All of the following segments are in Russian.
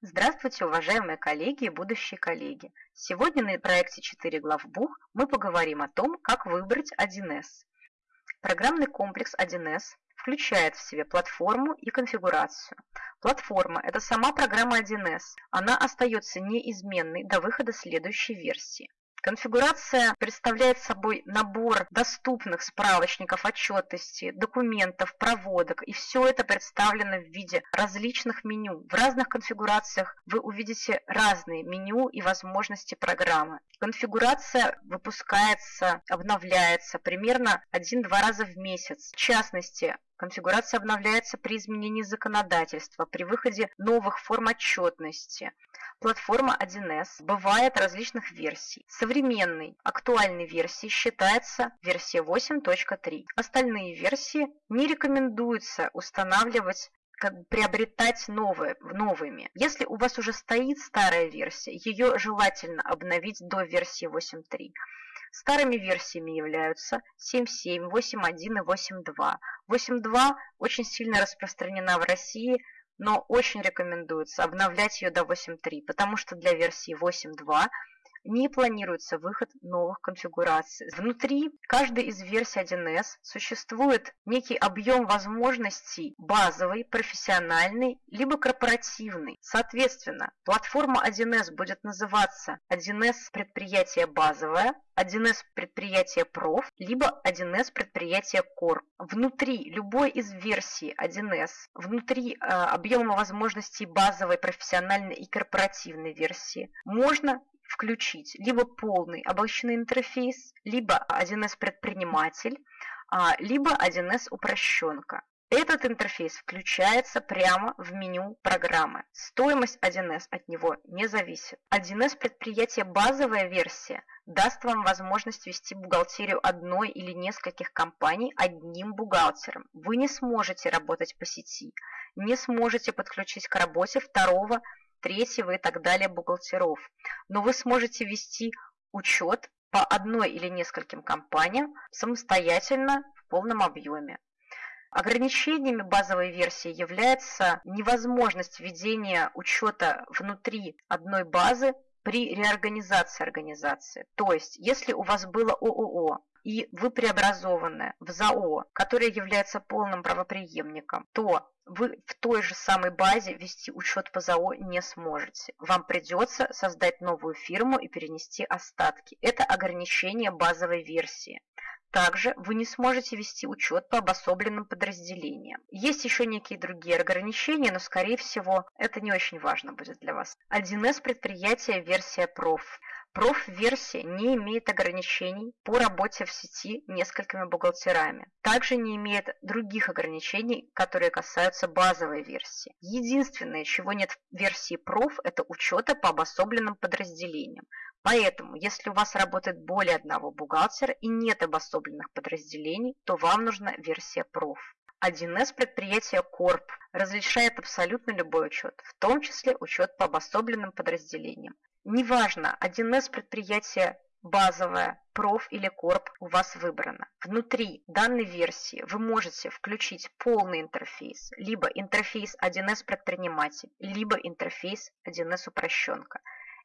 Здравствуйте, уважаемые коллеги и будущие коллеги! Сегодня на проекте 4 главбух мы поговорим о том, как выбрать 1С. Программный комплекс 1С включает в себе платформу и конфигурацию. Платформа – это сама программа 1С. Она остается неизменной до выхода следующей версии. Конфигурация представляет собой набор доступных справочников отчетности, документов, проводок, и все это представлено в виде различных меню. В разных конфигурациях вы увидите разные меню и возможности программы. Конфигурация выпускается, обновляется примерно 1-2 раза в месяц. В частности, Конфигурация обновляется при изменении законодательства, при выходе новых форм отчетности. Платформа 1С бывает различных версий. Современной, актуальной версией считается версия 8.3. Остальные версии не рекомендуется устанавливать как бы приобретать новые, новыми. Если у вас уже стоит старая версия, ее желательно обновить до версии 8.3. Старыми версиями являются 7.7, 8.1 и 8.2. 8.2 очень сильно распространена в России, но очень рекомендуется обновлять ее до 8.3, потому что для версии 8.2 не планируется выход новых конфигураций. Внутри каждой из версий 1С существует некий объем возможностей базовый, профессиональный, либо корпоративный. Соответственно, платформа 1С будет называться 1С предприятие базовое, 1С предприятие проф, либо 1С предприятие core. Внутри любой из версий 1С, внутри э, объема возможностей базовой, профессиональной и корпоративной версии можно включить либо полный обобщенный интерфейс, либо 1С предприниматель, а, либо 1С упрощенка. Этот интерфейс включается прямо в меню программы. Стоимость 1С от него не зависит. 1С предприятие базовая версия даст вам возможность вести бухгалтерию одной или нескольких компаний одним бухгалтером. Вы не сможете работать по сети, не сможете подключить к работе второго третьего и так далее бухгалтеров. Но вы сможете вести учет по одной или нескольким компаниям самостоятельно в полном объеме. Ограничениями базовой версии является невозможность ведения учета внутри одной базы при реорганизации организации. То есть, если у вас было ООО, и вы преобразованы в ЗАО, которое является полным правоприемником, то вы в той же самой базе вести учет по ЗАО не сможете. Вам придется создать новую фирму и перенести остатки. Это ограничение базовой версии. Также вы не сможете вести учет по обособленным подразделениям. Есть еще некие другие ограничения, но скорее всего это не очень важно будет для вас. 1С предприятия версия проф. Проф-версия не имеет ограничений по работе в сети несколькими бухгалтерами. Также не имеет других ограничений, которые касаются базовой версии. Единственное, чего нет в версии проф, это учета по обособленным подразделениям. Поэтому, если у вас работает более одного бухгалтера и нет обособленных подразделений, то вам нужна версия проф. 1С предприятия Корп разрешает абсолютно любой учет, в том числе учет по обособленным подразделениям. Неважно, 1С предприятие базовое, проф или корп у вас выбрано. Внутри данной версии вы можете включить полный интерфейс, либо интерфейс 1С предприниматель, либо интерфейс 1С упрощенка.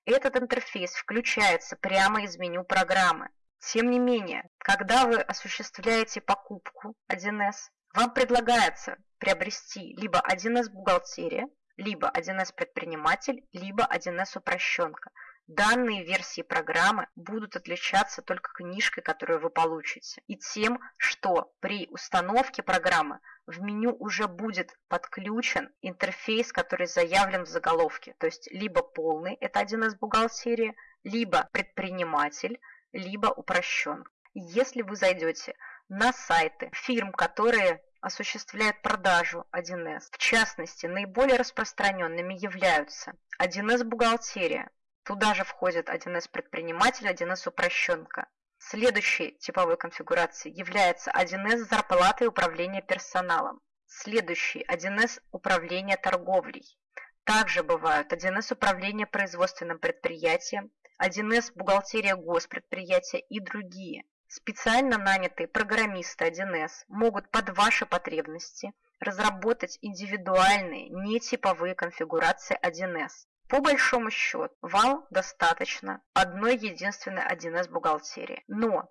Этот интерфейс включается прямо из меню программы. Тем не менее, когда вы осуществляете покупку 1С, вам предлагается приобрести либо 1С бухгалтерия, либо 1С предприниматель, либо 1С упрощенка. Данные версии программы будут отличаться только книжкой, которую вы получите, и тем, что при установке программы в меню уже будет подключен интерфейс, который заявлен в заголовке, то есть либо полный, это 1С бухгалтерия, либо предприниматель, либо упрощен. Если вы зайдете на сайты фирм, которые осуществляют продажу 1С. В частности, наиболее распространенными являются 1С бухгалтерия. Туда же входит 1С предприниматель, 1С упрощенка. Следующей типовой конфигурацией является 1С зарплаты и управление персоналом. Следующий 1С управление торговлей. Также бывают 1С управление производственным предприятием, 1С бухгалтерия госпредприятия и другие. Специально нанятые программисты 1С могут под ваши потребности разработать индивидуальные, нетиповые конфигурации 1С. По большому счету, вам достаточно одной единственной 1С бухгалтерии. Но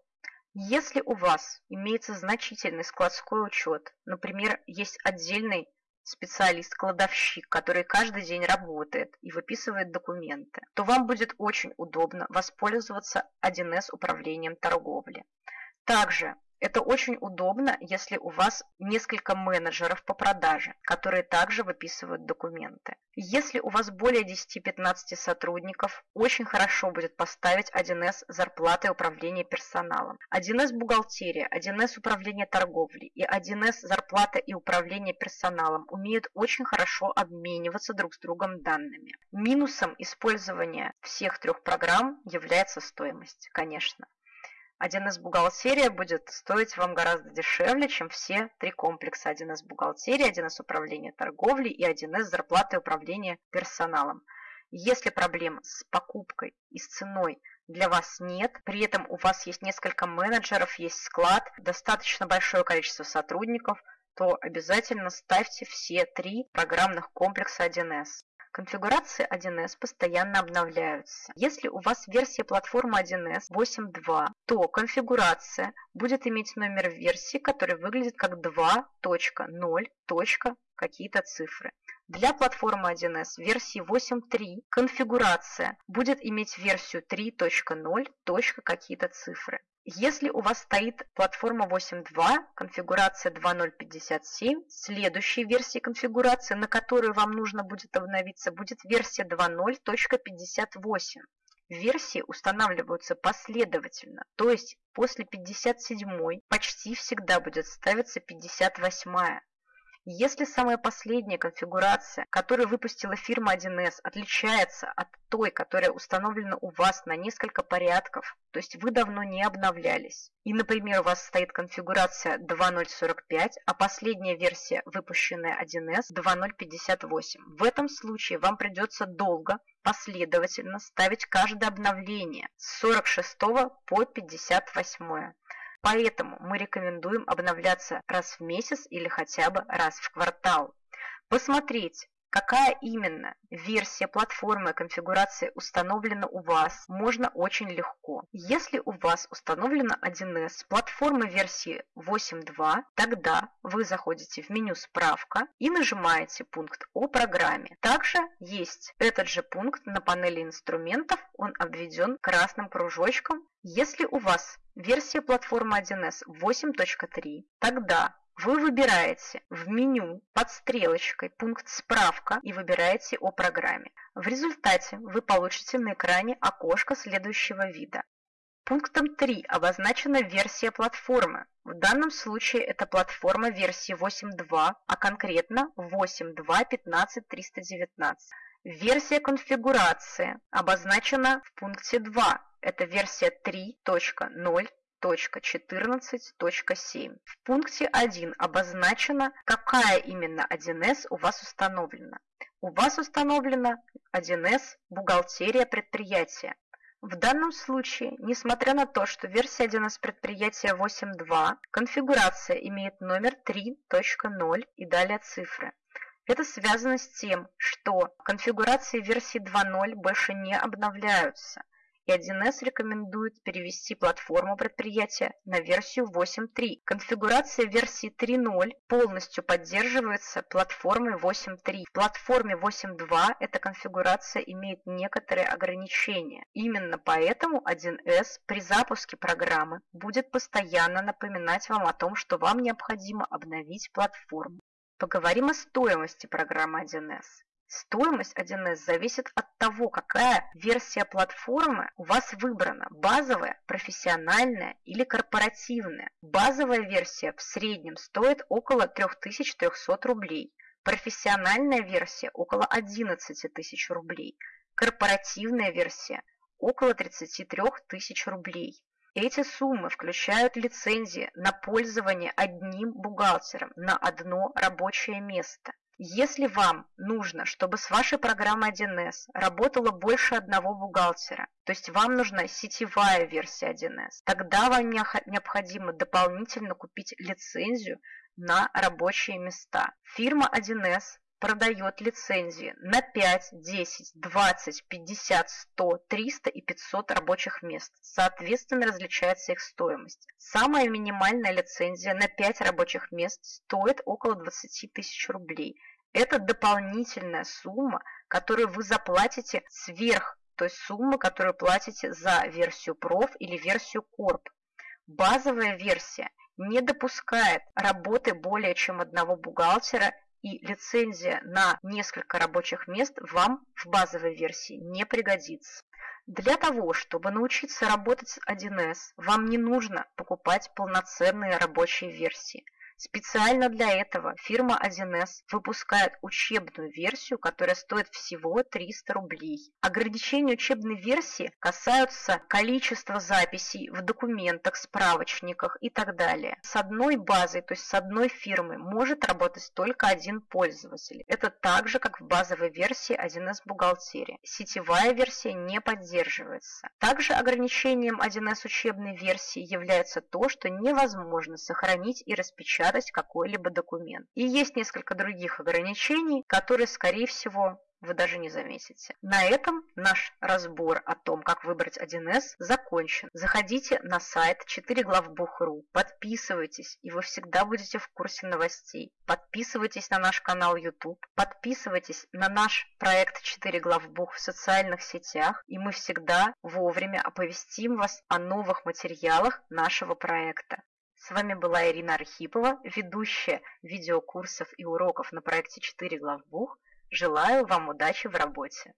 если у вас имеется значительный складской учет, например, есть отдельный специалист-кладовщик, который каждый день работает и выписывает документы, то вам будет очень удобно воспользоваться 1С управлением торговли. Также это очень удобно, если у вас несколько менеджеров по продаже, которые также выписывают документы. Если у вас более 10-15 сотрудников, очень хорошо будет поставить 1С зарплаты управления персоналом. 1С бухгалтерия, 1С управление торговлей и 1С зарплата и управление персоналом умеют очень хорошо обмениваться друг с другом данными. Минусом использования всех трех программ является стоимость, конечно. 1С бухгалтерия будет стоить вам гораздо дешевле, чем все три комплекса 1С бухгалтерия, 1С управление торговлей и 1С зарплаты и управление персоналом. Если проблем с покупкой и с ценой для вас нет, при этом у вас есть несколько менеджеров, есть склад, достаточно большое количество сотрудников, то обязательно ставьте все три программных комплекса 1С. Конфигурации 1С постоянно обновляются. Если у вас версия платформы 1С 8.2, то конфигурация будет иметь номер версии, который выглядит как 2.0. какие-то цифры. Для платформы 1С версии 8.3 конфигурация будет иметь версию 3.0. какие-то цифры. Если у вас стоит платформа 8.2, конфигурация 2.057, следующей версии конфигурации, на которую вам нужно будет обновиться, будет версия 2.0.58. Версии устанавливаются последовательно, то есть после 57 почти всегда будет ставиться 58. Если самая последняя конфигурация, которую выпустила фирма 1С, отличается от той, которая установлена у вас на несколько порядков, то есть вы давно не обновлялись, и, например, у вас стоит конфигурация 2.045, а последняя версия, выпущенная 1С, 2.058, в этом случае вам придется долго, последовательно ставить каждое обновление с 46 по 58. Поэтому мы рекомендуем обновляться раз в месяц или хотя бы раз в квартал. Посмотреть, какая именно версия платформы конфигурации установлена у вас, можно очень легко. Если у вас установлена 1С платформы версии 8.2, тогда вы заходите в меню «Справка» и нажимаете пункт о программе. Также есть этот же пункт на панели инструментов, он обведен красным кружочком. Если у вас версия платформы 1С 8.3, тогда вы выбираете в меню под стрелочкой пункт «Справка» и выбираете о программе. В результате вы получите на экране окошко следующего вида. Пунктом 3 обозначена версия платформы. В данном случае это платформа версии 8.2, а конкретно 8.2.15.319. Версия конфигурации обозначена в пункте 2. Это версия 3.0 1.14.7. В пункте 1 обозначено, какая именно 1С у вас установлена. У вас установлена 1С «Бухгалтерия предприятия». В данном случае, несмотря на то, что версия 1С предприятия 8.2, конфигурация имеет номер 3.0 и далее цифры. Это связано с тем, что конфигурации версии 2.0 больше не обновляются и 1С рекомендует перевести платформу предприятия на версию 8.3. Конфигурация версии 3.0 полностью поддерживается платформой 8.3. В платформе 8.2 эта конфигурация имеет некоторые ограничения. Именно поэтому 1С при запуске программы будет постоянно напоминать вам о том, что вам необходимо обновить платформу. Поговорим о стоимости программы 1С. Стоимость 1С зависит от того, какая версия платформы у вас выбрана – базовая, профессиональная или корпоративная. Базовая версия в среднем стоит около 3300 рублей, профессиональная версия – около 11 тысяч рублей, корпоративная версия – около 33 тысяч рублей. Эти суммы включают лицензии на пользование одним бухгалтером на одно рабочее место. Если вам нужно, чтобы с вашей программой 1С работало больше одного бухгалтера, то есть вам нужна сетевая версия 1С, тогда вам необходимо дополнительно купить лицензию на рабочие места. Фирма 1С продает лицензии на 5, 10, 20, 50, 100, 300 и 500 рабочих мест. Соответственно, различается их стоимость. Самая минимальная лицензия на 5 рабочих мест стоит около 20 тысяч рублей. Это дополнительная сумма, которую вы заплатите сверх той суммы, которую платите за версию проф или версию корп. Базовая версия не допускает работы более чем одного бухгалтера и лицензия на несколько рабочих мест вам в базовой версии не пригодится. Для того, чтобы научиться работать с 1С, вам не нужно покупать полноценные рабочие версии. Специально для этого фирма 1С выпускает учебную версию, которая стоит всего 300 рублей. Ограничения учебной версии касаются количества записей в документах, справочниках и так далее. С одной базой, то есть с одной фирмой, может работать только один пользователь. Это так же, как в базовой версии 1С бухгалтерии. Сетевая версия не поддерживается. Также ограничением 1С учебной версии является то, что невозможно сохранить и распечатать печатать какой-либо документ. И есть несколько других ограничений, которые, скорее всего, вы даже не заметите. На этом наш разбор о том, как выбрать 1С, закончен. Заходите на сайт 4главбух.ру, подписывайтесь, и вы всегда будете в курсе новостей. Подписывайтесь на наш канал YouTube, подписывайтесь на наш проект 4 главбух в социальных сетях, и мы всегда вовремя оповестим вас о новых материалах нашего проекта. С вами была Ирина Архипова, ведущая видеокурсов и уроков на проекте 4 главбух. Желаю вам удачи в работе!